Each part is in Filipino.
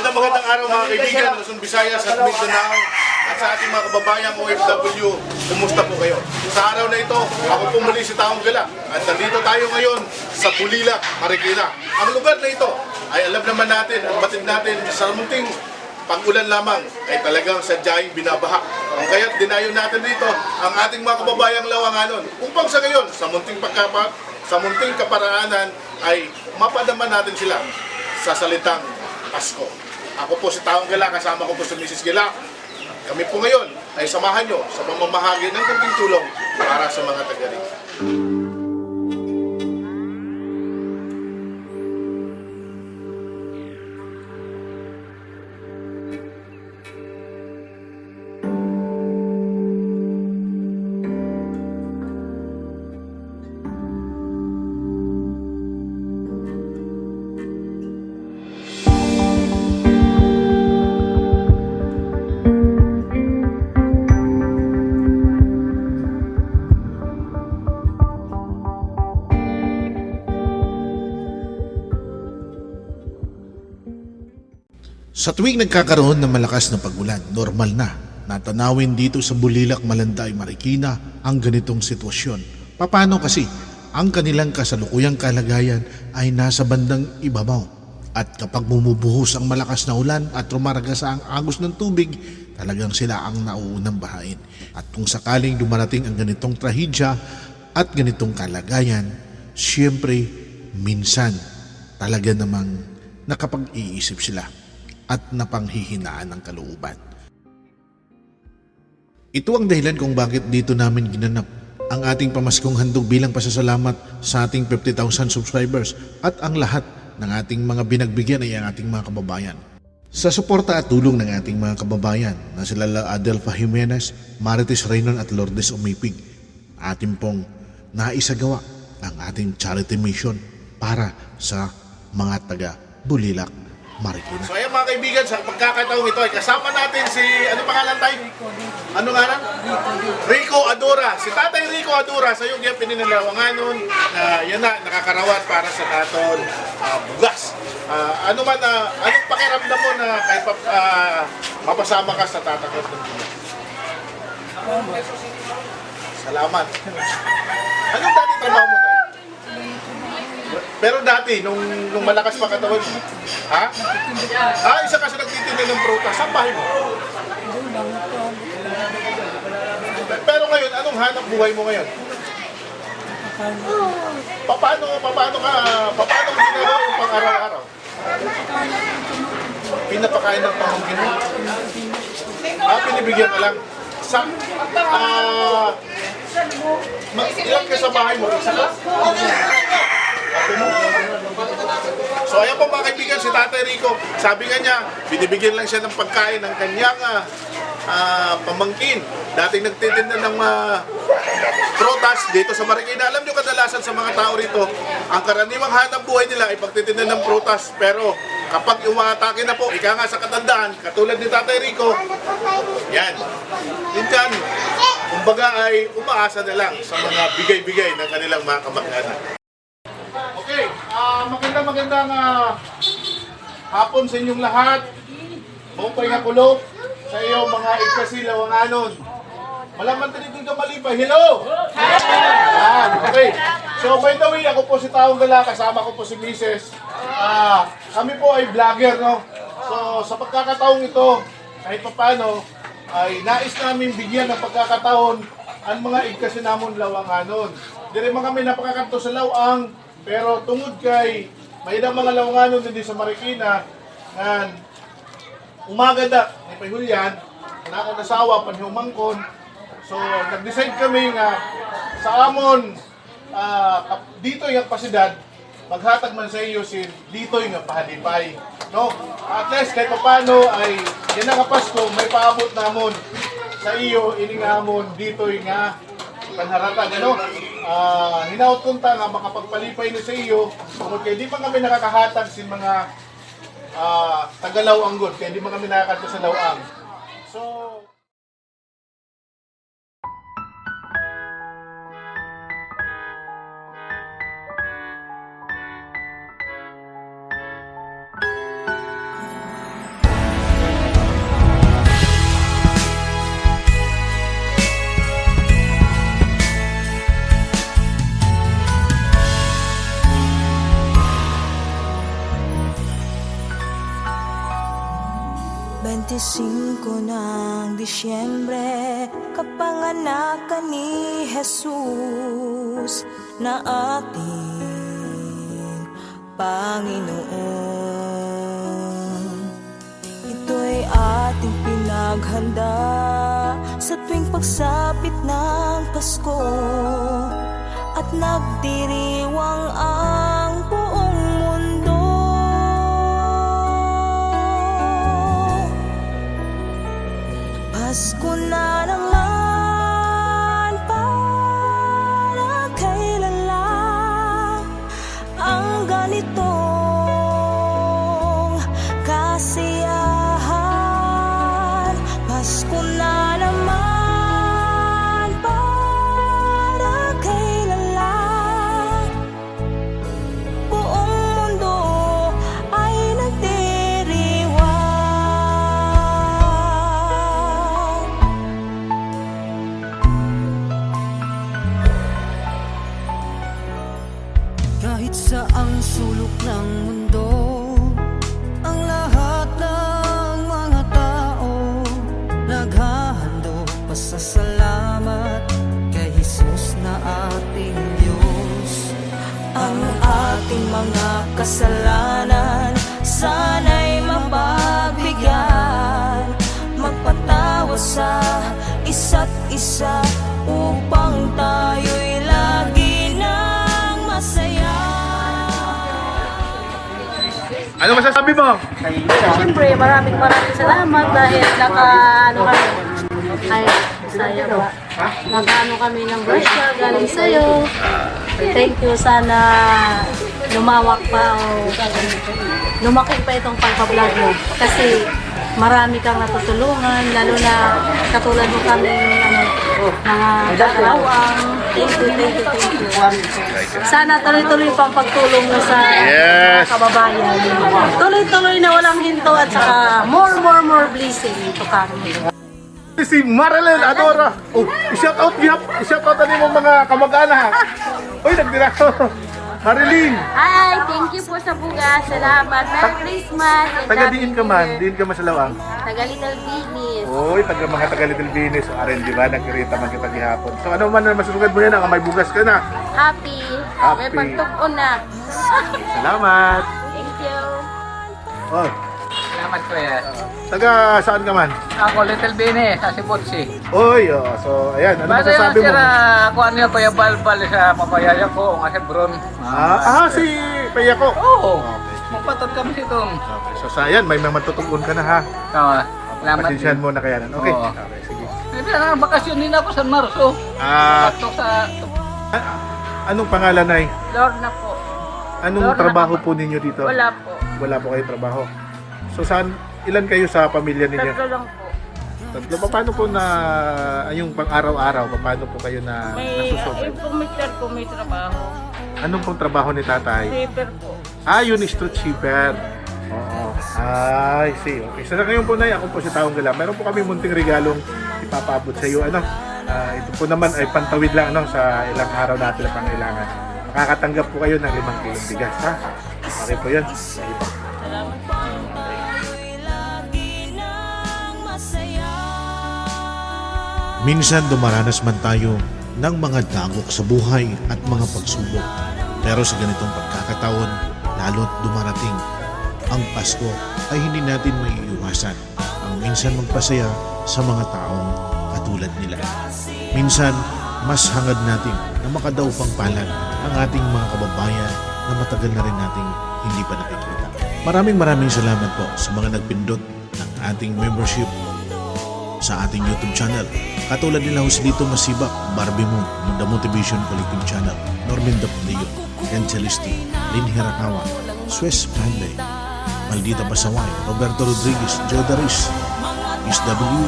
Magandang magandang araw mga kaibigan, Luzon, Visayas at Mindanao at sa ating mga kababayang OFW, kumusta po kayo? Sa araw na ito, ako po muli si Taong Gala at nandito tayo ngayon sa Bulila, Marikina. Ang lugar na ito ay alam naman natin at batid natin sa munting pag-ulan lamang ay talagang sadyang binabaha. Ang kaya't dinayo natin dito ang ating mga kababayang lawanganon upang sa ngayon, sa munting pagkapa, sa munting kaparaanan ay mapadama natin sila sa salitang Pasko. Ako po si Taong Gala, kasama ko po si Mrs. Gila. Kami po ngayon ay samahan nyo sa pamamahagi ng kunting tulong para sa mga taga rito. Sa tuwing nagkakaroon ng malakas na pagulan, normal na natanawin dito sa Bulilak, Malanday, Marikina ang ganitong sitwasyon. Paano kasi ang kanilang kasalukuyang kalagayan ay nasa bandang ibabaw at kapag bumubuhos ang malakas na ulan at rumaragasa ang agos ng tubig, talagang sila ang nauunang bahain. At kung sakaling dumarating ang ganitong trahedya at ganitong kalagayan, siyempre minsan talaga namang nakapag-iisip sila at napanghihinaan ng kalooban. Ito ang dahilan kung bakit dito namin ginanap ang ating pamaskong handog bilang pasasalamat sa ating 50,000 subscribers at ang lahat ng ating mga binagbigyan ay ang ating mga kababayan. Sa suporta at tulong ng ating mga kababayan na sila La Adelfa Jimenez, Marites Reynon at Lourdes Umipig, ating pong naisagawa ang ating charity mission para sa mga taga Bulilak, Marikina. So ayan mga kaibigan, sa pagkakataong ito ay kasama natin si, ano pangalan tayo? Ano nga lang? Rico Adora. Si Tatay Rico Adora sa yung giyang pininalawanganon na yan na, nakakarawat para sa naton ah, bugas. Ah, ano man, ah, anong pakiramdam mo na kahit pa, ah, mapasama ka sa tatakot ng bugas? Salamat. Anong dati trabaho mo tayo? Pero dati, nung, nung malakas pa katawan ha? Ah, isa kasi nagtitinda ng prutas. Saan bahay mo? Pero ngayon, anong hanap buhay mo ngayon? Paano, paano ka, paano mo ginagawa yung pang-araw-araw? Pinapakain ng pamangkin mo? Ah, pinibigyan ka lang. Sa, ah, ma- ilan ka sa bahay mo? Isa ka? So ayan po mga kaibigan, si Tatay Rico, sabi nga niya, binibigyan lang siya ng pagkain ng kanyang ah, pamangkin. Dating nagtitinda ng ah, prutas dito sa Marikina. Alam nyo kadalasan sa mga tao rito, ang karaniwang hanap buhay nila ay pagtitinda ng prutas. Pero kapag umatake na po, ika nga sa katandaan, katulad ni Tatay Rico, yan. Minsan, kumbaga ay umaasa na lang sa mga bigay-bigay ng kanilang mga kamag-anak. Maganda magandang ah, hapon sa inyong lahat. Buong pahinga kulog sa iyo mga igkasilawanganon. Malaman din itong kamalipay. Hello! Yan, okay. So by the way, ako po si Taong Gala, kasama ko po si Mrs. Ah, kami po ay vlogger, no? So sa pagkakataong ito, kahit pa paano, ay nais namin bigyan ng pagkakataon ang mga igkasinamon lawanganon. Dire mga kami napakakanto sa lawang, pero tungod kay may ilang mga lawanganon din sa Marikina, nga umaga da, ni Pahulyan, na ako nasawa, panhumangkon. So, nag-decide kami nga sa amon, ah, kap- dito yung pasidad, maghatag man sa iyo si dito yung pahalipay. No? At least kahit paano ay yan ang Pasko, may paabot namon sa iyo ining amon dito yung nga panharatag ano ah hinaut kunta nga makapagpalipay ni sa iyo. Tungod kay di pa kami nakakahatag sin mga ah tagalaw ang good? Kaya di man kami nakakadto sa lawang so Kapanganakan ni Jesus na ating Panginoon. Ito'y ating pinaghanda Sa tuwing pagsapit ng Pasko At nagdiriwang ang Kahit saang sulok ng mundo Ang lahat ng mga tao Naghahandog pasasalamat Kay Jesus na ating Diyos. Ang ating mga kasalanan Sana'y mapagbigyan Magpatawa sa isa't isa Upang tayo'y Ano masasabi mo? Siyempre, maraming maraming salamat dahil naka, ano kami, ay, saya ba? Naka, ano kami ng grasya, galing sa'yo. Thank you, sana lumawak pa o lumaki pa itong pagpa-vlog mo. Kasi marami kang natutulungan, lalo na katulad mo kami, ano, mga kakalawang. Thank you, thank you, thank you. Sana tuloy-tuloy pang pagtulong mo sa Yes. mga kababayan. Tuloy-tuloy na walang hinto at saka more, more, more blessing to come. Si Marilyn Adora. Oh, i-shout out niya. I-shout out ani mo mga kamag-anak. Uy, nagdira ko. Marilyn, Hi! Thank you po sa bugas. Salamat. Merry Christmas. and taga Happy diin ka New man, Year. diin ka man sa lawang. Taga Little. Uy, taga mga taga Little Venice. O, Aren, di ba? Nagkirita man kita gihapon. So, ano man na masusugad mo yan, ang may bugas ka na. Happy. Happy. May pagtukon na. Salamat. Thank you. Oh, Salamat kuya. taga saan ka man? Ako Little Bini sa Sibutsi. Uy, oh, so, ayan, ano Basta yung masasabi mo? sira ako ano yung kuya balbal sa mapayaya ko nga si Bron. Ah, ah, si Paya ko. Oo. Mapatod kami si Tom. Okay, so, sa ayan, may mga matutugon ka na ha. Oo. Salamat. Pasensyahan mo na kaya nan. Okay. Oo. Okay, sige. Hindi na bakasyon din ako sa Marso. Ah, Patok sa a- anong pangalan ay? Lorna po. Anong Lorna trabaho po ninyo dito? Wala po. Wala po kayo trabaho. So saan, ilan kayo sa pamilya ninyo? Tatlo lang po. Tatlo. Pa- Paano po na, yung pang araw-araw, pa- paano po kayo na May, nasusunod? yung pong mister ko may trabaho. Anong pong trabaho ni tatay? Paper po. Ah, yun is street shipper. Oo. I see. Okay. So na ngayon po na ako po si Taong Gala. Meron po kami munting regalong ipapabot sa iyo. Ano? Ah, ito po naman ay pantawid lang ano, sa ilang araw natin na pangailangan. Makakatanggap po kayo ng limang kilong bigas. Ha? Okay po yun. Sige po. Minsan dumaranas man tayo ng mga dagok sa buhay at mga pagsubok. Pero sa ganitong pagkakataon, lalo't dumarating ang Pasko ay hindi natin maiiwasan ang minsan magpasaya sa mga taong katulad nila. Minsan, mas hangad natin na makadaw pang palad ang ating mga kababayan na matagal na rin nating hindi pa nakikita. Maraming maraming salamat po sa mga nagpindot ng ating membership sa ating YouTube channel. Katulad nila Joselito Masibak, Barbie Moon, The Motivation Collective Channel, Norman Dapdeo, Ken Celesti, Lynn Hirakawa, Swiss Friendly, Maldita Pasaway, Roberto Rodriguez, Joe Daris, SW,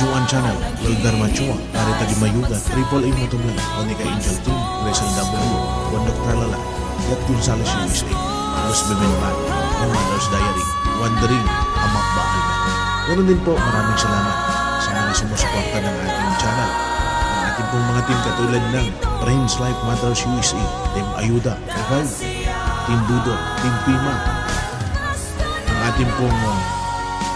Juan Channel, Wildar Machua, Arita Gimayuga, Triple A Motovlog, Monica Angel Team, Grayson W, Wondok Tralala, Yat Gonzalez USA, Carlos Bebenban, The Mother's Diary, Wandering, Amak Bahay. Ganun din po, maraming salamat mga sumusuporta ng ating channel. Ang ating pong mga team katulad ng Friends Life Matters USA, Team Ayuda, Revive, Team Dudo, Team Pima, ang ating pong uh,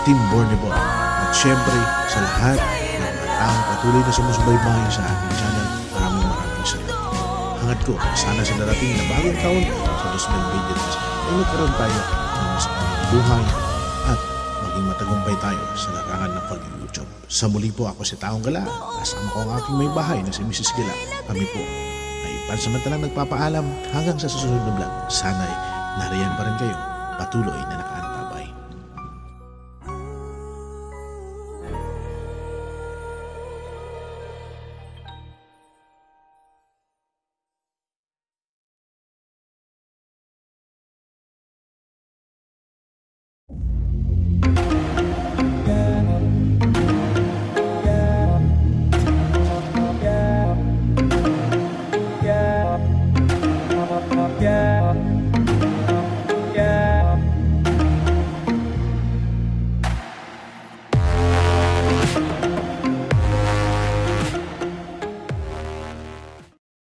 Team Bornebo at syempre sa lahat ng taong patuloy na sumusubaybay sa ating channel. Maraming maraming salamat. Hangat ko sana sa darating na bagong taon sa 2023 ay magkaroon tayo ng mas buhay matagumpay tayo sa larangan ng pag-YouTube. Sa muli po ako si Taong Gala. Kasama ko ang aking may bahay na si Mrs. Gala. Kami po ay pansamantalang nagpapaalam hanggang sa susunod na vlog. Sana'y nariyan pa rin kayo. Patuloy na naka